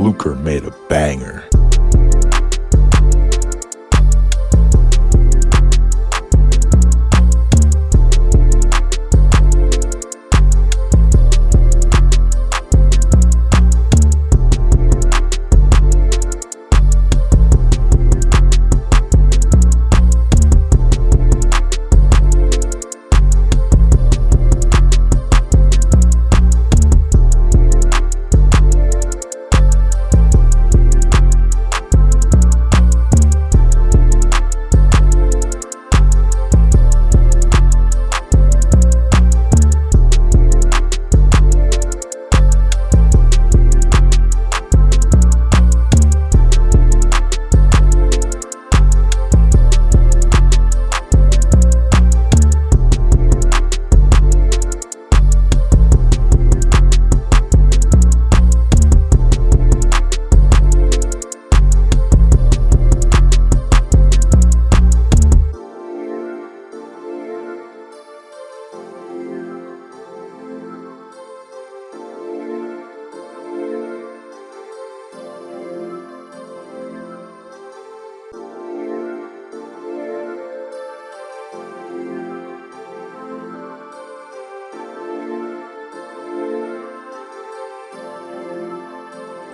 Luker made a banger.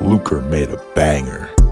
Luker made a banger.